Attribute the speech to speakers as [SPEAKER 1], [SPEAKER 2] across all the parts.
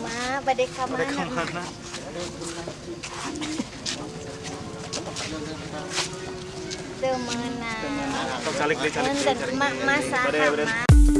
[SPEAKER 1] Ma,
[SPEAKER 2] Pada
[SPEAKER 1] mana?
[SPEAKER 2] ke mana?
[SPEAKER 1] Teu meunang.
[SPEAKER 2] Atau calik deh calik
[SPEAKER 1] ma. Ma.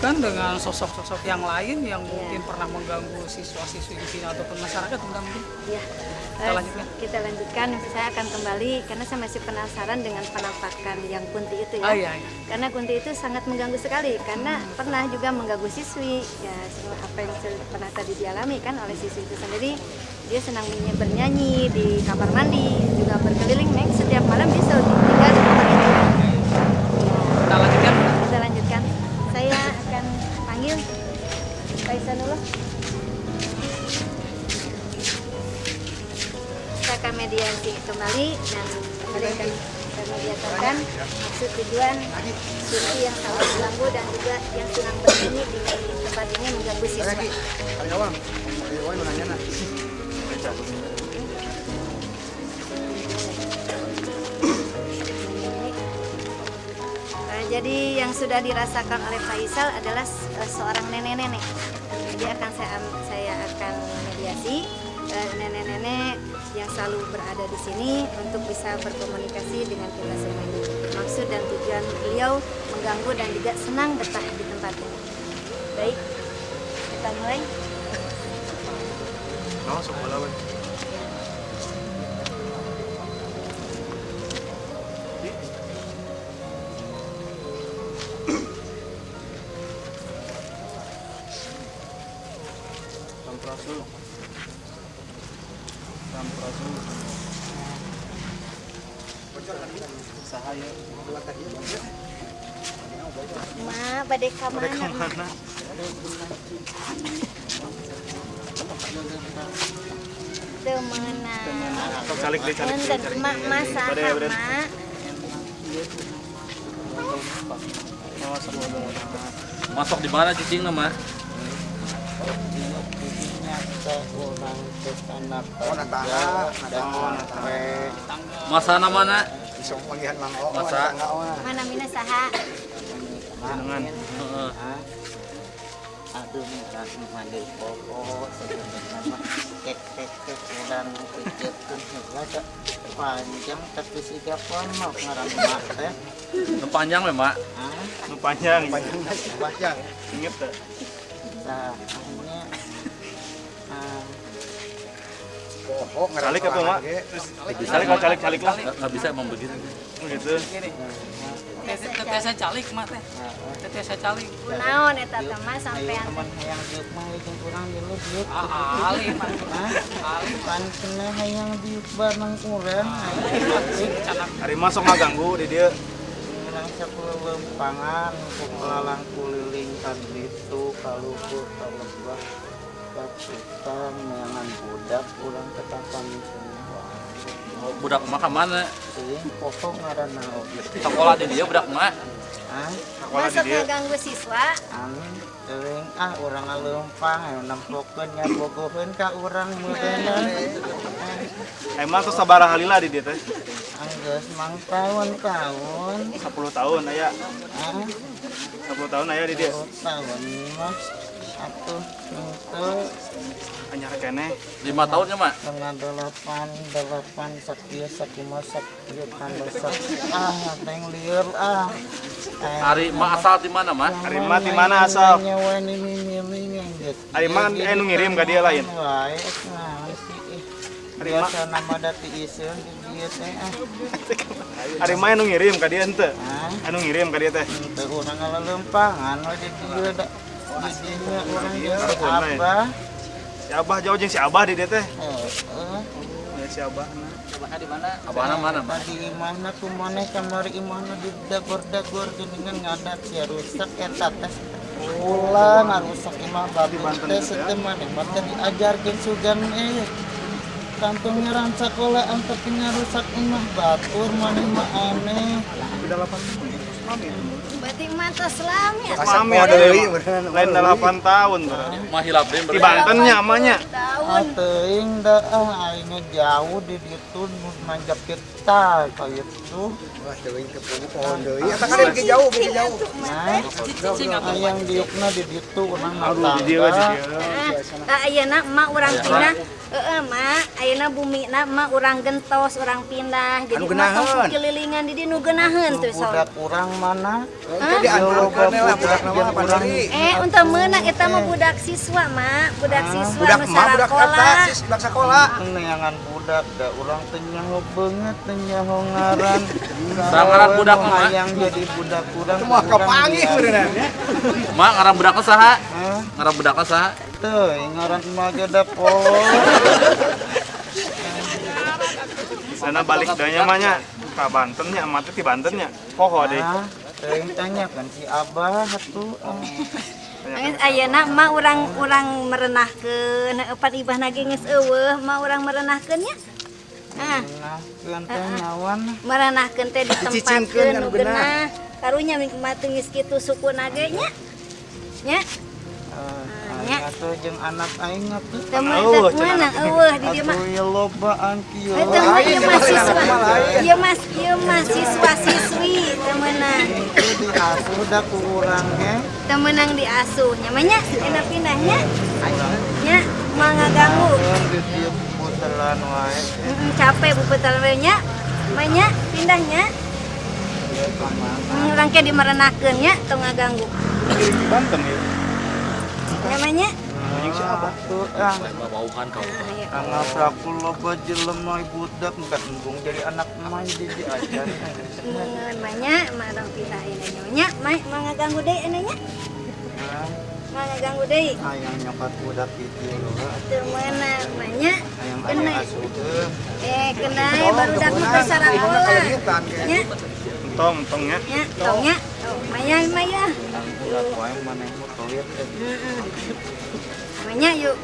[SPEAKER 3] Lanjutkan dengan sosok-sosok yang lain yang mungkin pernah mengganggu siswa-siswi di sini ataupun masyarakat Bunda mungkin.
[SPEAKER 1] Ya.
[SPEAKER 3] Kita lanjutkan.
[SPEAKER 1] kita lanjutkan. Saya akan kembali karena saya masih penasaran dengan penampakan yang kunti itu ya.
[SPEAKER 3] Ah iya, iya.
[SPEAKER 1] Karena kunti itu sangat mengganggu sekali karena pernah juga mengganggu siswi ya semua apa yang pernah tadi dialami kan oleh siswi itu sendiri dia senang bernyanyi di kamar mandi juga mediatorkan maksud tujuan siswi yang selalu mengganggu dan juga yang senang bernyanyi di tempat ini mengganggu siswa
[SPEAKER 4] nah.
[SPEAKER 1] Nah, jadi yang sudah dirasakan oleh Faisal adalah eh, seorang nenek-nenek. Jadi akan saya saya akan mediasi eh, nenek-nenek yang selalu berada di sini untuk bisa berkomunikasi dengan kita semua ini. Maksud dan tujuan beliau mengganggu dan juga senang betah di tempat ini. Baik, kita mulai.
[SPEAKER 2] Langsung. Sampurasul. Sampurasul.
[SPEAKER 1] Ma, ka
[SPEAKER 2] Pada
[SPEAKER 1] mana?
[SPEAKER 2] ke mana?
[SPEAKER 1] Teu meunang.
[SPEAKER 2] Atau calik deh calik deh.
[SPEAKER 1] Punten,
[SPEAKER 2] calik
[SPEAKER 1] ma
[SPEAKER 2] deh.
[SPEAKER 1] masaha,
[SPEAKER 2] Bade, bade.
[SPEAKER 1] Ma.
[SPEAKER 2] Oh, sebelum.
[SPEAKER 5] Masuk di mana cicing nama? Masa
[SPEAKER 4] mangko,
[SPEAKER 5] Masa?
[SPEAKER 1] Mana mina saha?
[SPEAKER 2] Jenengan.
[SPEAKER 6] Aduh mandi pokok panjang tapi ngaran mak teh
[SPEAKER 5] panjang
[SPEAKER 2] Nu panjang.
[SPEAKER 4] panjang panjang.
[SPEAKER 2] Ingat tak? Calik apa, Mak? Calik kalau calik calik lah.
[SPEAKER 5] Nggak bisa emang begitu.
[SPEAKER 2] Gitu.
[SPEAKER 3] Tetesa calik Mak teh. Tetesa calik.
[SPEAKER 1] Kunaon eta teh mah
[SPEAKER 6] ayo
[SPEAKER 1] sampean
[SPEAKER 6] teman hayang diuk mah jeung urang dulu diuk
[SPEAKER 3] Ah, Ali Mak. Ali
[SPEAKER 6] pan kena hayang diuk bareng urang
[SPEAKER 2] Hari masuk mah ganggu di dia.
[SPEAKER 6] Urang sepuluh lempangan kepelalang kuliling kan itu kaluhur kalebah meangan budak ketapan semua
[SPEAKER 5] Oh, budak Mak ke mana?
[SPEAKER 6] Sing pokok ngaranna oge
[SPEAKER 5] Sekolah di dia budak Mak.
[SPEAKER 6] ah
[SPEAKER 1] masuk
[SPEAKER 2] dia.
[SPEAKER 1] ngeganggu siswa
[SPEAKER 6] amin teuing ah urang ngaleumpang aya nempokeun nya bogoheun ka urang meureunna
[SPEAKER 2] Emang tuh sabaraha halila di dia teh.
[SPEAKER 6] anggeus mang tahun-tahun
[SPEAKER 2] 10 tahun aya.
[SPEAKER 6] ah
[SPEAKER 2] 10 tahun aya di dia.
[SPEAKER 6] tahun mah atuh itu
[SPEAKER 2] Anyar keneh.
[SPEAKER 5] Lima tahunnya Mak.
[SPEAKER 6] tengah delapan delapan sakit sakit masak kan masak ah teng liur ah
[SPEAKER 5] Hari Mak asal di mana Mak?
[SPEAKER 2] Ari mah di mana asal?
[SPEAKER 6] nyawa ini milih
[SPEAKER 2] Ari mah kan anu ngirim ka dia lain.
[SPEAKER 6] wae sih
[SPEAKER 2] Ari mah
[SPEAKER 6] biasa nama dati iseun di dieu teh ah
[SPEAKER 2] ari mah anu ngirim ka dia henteu. Anu ngirim ka dia teh.
[SPEAKER 6] teu urang ngalelempangan we di dieu da di abah
[SPEAKER 2] Si Abah jauh jeung si Abah di teh.
[SPEAKER 6] heeh
[SPEAKER 2] Ya si Abah.
[SPEAKER 5] Abahna mana Mak?
[SPEAKER 6] Tadi imahna kumaneh kamari imahna di dagor-dagor geuningan ngadat sia rusak eta teh. Ulah ngarusak imah babi teh seteu maneh mah diajarkeun sugan eh. Kampung nyeran sakola tapi ngarusak imah batur maneh mah aneh.
[SPEAKER 2] Udah 8 tahun. mami.
[SPEAKER 1] Berarti mata selami ya.
[SPEAKER 2] Ada
[SPEAKER 4] deui,
[SPEAKER 2] yang
[SPEAKER 4] beneran.
[SPEAKER 2] lain 8 tahun.
[SPEAKER 5] Mah hilap deh
[SPEAKER 2] Di Bantennya amanya.
[SPEAKER 1] Tahun.
[SPEAKER 6] Ateuing da ah aing jauh di ditu nu manjak kita kayak itu.
[SPEAKER 4] Wah, deui ke pohon deui. Eta kan bikin jauh, bikin jauh.
[SPEAKER 6] Nah, ayang diukna di ditu urang
[SPEAKER 2] Aduh, di dia di dia.
[SPEAKER 1] Ah, ayeuna emak urang pindah. Heeh, mak, ayeuna bumi na emak urang gentos, urang pindah. Jadi
[SPEAKER 4] Anu
[SPEAKER 1] emak tong kelilingan di nu geunaheun tuh so.
[SPEAKER 6] budak urang mana?
[SPEAKER 4] Itu diantarkan lah budak nama apa deui.
[SPEAKER 1] Eh, untuk menang eta mah budak siswa, mak. Budak siswa
[SPEAKER 4] Budak mah budak sis budak sekolah.
[SPEAKER 6] Neangan budak da urang teh nyaho beungeut teh nyaho ngaran.
[SPEAKER 5] Sangaran budak mah, Mak.
[SPEAKER 6] yang jadi budak urang.
[SPEAKER 4] Itu mah kepangi beneran.
[SPEAKER 5] Mak ngaran budak saha?
[SPEAKER 6] Hah?
[SPEAKER 5] Ngaran budak saha?
[SPEAKER 6] Teu ngaran mah da poho.
[SPEAKER 2] Sana balik danya mahnya ka Bantennya, teh di Bantennya. Poho deh.
[SPEAKER 6] Ah, teuing tanyakan si Abah atuh. ah.
[SPEAKER 1] Angin ayeuna emak urang urang merenahkeun eupan ibahna ge geus eueuh, emak urang merenahkeun nya. Ah,
[SPEAKER 6] Nah, teh nawan.
[SPEAKER 1] merenahkeun teh
[SPEAKER 4] Dicicingkeun
[SPEAKER 1] ditempatkeun
[SPEAKER 4] anu
[SPEAKER 1] nu geunah. Karunya mah teu geus kitu sukuna ge nya. Nya,
[SPEAKER 6] Eh, aing atuh jeung anak aing atuh.
[SPEAKER 1] teu meunang eueuh di dieu mah.
[SPEAKER 6] Atuh lobaan kieu.
[SPEAKER 1] Itu mah ieu siswa. Ieu mah ieu mah siswa siswi teu meunang.
[SPEAKER 6] Itu diasuh da ku urang ge.
[SPEAKER 1] Teu meunang diasuh nya mah nya enak pindahnya. Nya mah ngaganggu.
[SPEAKER 6] Keun di dieu putelan wae.
[SPEAKER 1] Mm, capek bupetal we nya. Mah nya pindahnya.
[SPEAKER 6] Ya ke mana?
[SPEAKER 1] Hmm, Urang ke dimerenakeun nya teu ngaganggu.
[SPEAKER 2] Banten ya.
[SPEAKER 1] Namanya
[SPEAKER 2] Anjing si Abah.
[SPEAKER 6] Tuh ah.
[SPEAKER 5] Bauhan kau.
[SPEAKER 6] Anak aku loba jelema budak enggak embung jadi anak main di diajar.
[SPEAKER 1] namanya mah orang pindah ini nya. Mah mah ngaganggu deui nya.
[SPEAKER 6] Nah,
[SPEAKER 1] Mah ngaganggu deui.
[SPEAKER 6] ayang nyokat budak itu loba.
[SPEAKER 1] Teu meunang mah nya.
[SPEAKER 6] Ayang
[SPEAKER 1] Kena. Eh kena baru dak mah sarakola. Nya
[SPEAKER 2] Entong, entongnya.
[SPEAKER 1] nya tongnya. Oh, maya maya.
[SPEAKER 6] Ang budak wae maneh mu toilet teh.
[SPEAKER 1] Heeh. Manya yuk.
[SPEAKER 3] Eh,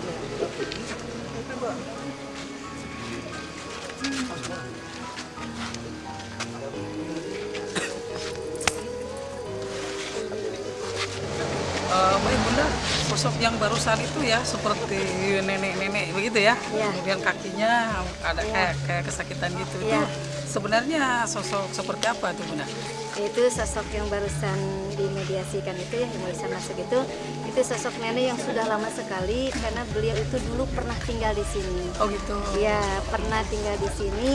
[SPEAKER 3] baik bunda, sosok yang barusan itu ya seperti nenek-nenek begitu ya.
[SPEAKER 1] Iya.
[SPEAKER 3] Kemudian kakinya ada kayak kayak kesakitan gitu.
[SPEAKER 1] Iya.
[SPEAKER 3] Itu sebenarnya sosok seperti apa tuh bunda?
[SPEAKER 1] Itu sosok yang barusan dimediasikan itu yang barusan masuk itu itu sosok nenek yang sudah lama sekali karena beliau itu dulu pernah tinggal di sini
[SPEAKER 3] Oh gitu.
[SPEAKER 1] ya pernah tinggal di sini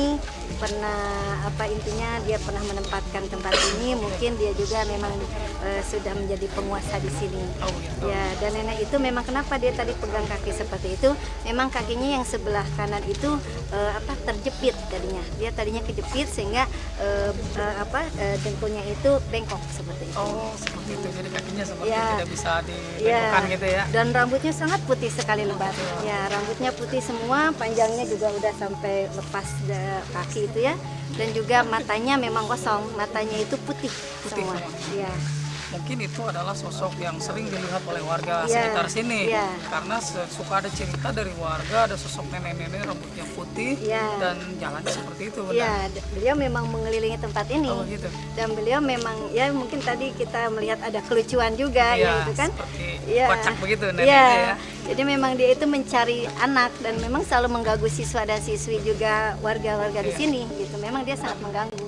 [SPEAKER 1] pernah apa intinya dia pernah menempatkan tempat ini mungkin dia juga memang eh, sudah menjadi penguasa di sini
[SPEAKER 3] Oh gitu.
[SPEAKER 1] Ya, dan nenek itu memang kenapa dia tadi pegang kaki seperti itu? Memang kakinya yang sebelah kanan itu eh, apa terjepit tadinya. Dia tadinya kejepit sehingga eh, eh, apa eh, dengkulnya itu bengkok seperti itu.
[SPEAKER 3] Oh seperti itu. Jadi kakinya seperti
[SPEAKER 1] Iya.
[SPEAKER 3] tidak bisa
[SPEAKER 1] Ya,
[SPEAKER 3] dibengkokkan gitu ya.
[SPEAKER 1] dan rambutnya sangat putih sekali lebat. Ya, rambutnya putih semua, panjangnya juga udah sampai lepas kaki itu ya. Dan juga matanya memang kosong, matanya itu putih,
[SPEAKER 3] Putih
[SPEAKER 1] semua.
[SPEAKER 3] semua.
[SPEAKER 1] Ya.
[SPEAKER 3] Mungkin itu adalah sosok yang sering dilihat oleh warga
[SPEAKER 1] Iya,
[SPEAKER 3] sekitar sini.
[SPEAKER 1] iya.
[SPEAKER 3] Karena suka ada cerita dari warga ada sosok nenek-nenek rambutnya putih
[SPEAKER 1] Iya.
[SPEAKER 3] dan jalannya seperti itu. Bunda.
[SPEAKER 1] Ya, beliau memang mengelilingi tempat ini.
[SPEAKER 3] Oh gitu.
[SPEAKER 1] dan beliau memang ya mungkin tadi kita melihat ada kelucuan juga
[SPEAKER 3] Iya,
[SPEAKER 1] ya itu kan Iya.
[SPEAKER 3] kocak begitu
[SPEAKER 1] Iya.
[SPEAKER 3] neneknya ya.
[SPEAKER 1] jadi memang dia itu mencari anak dan memang selalu mengganggu siswa dan siswi juga warga-warga di
[SPEAKER 3] Iya.
[SPEAKER 1] sini gitu memang dia sangat mengganggu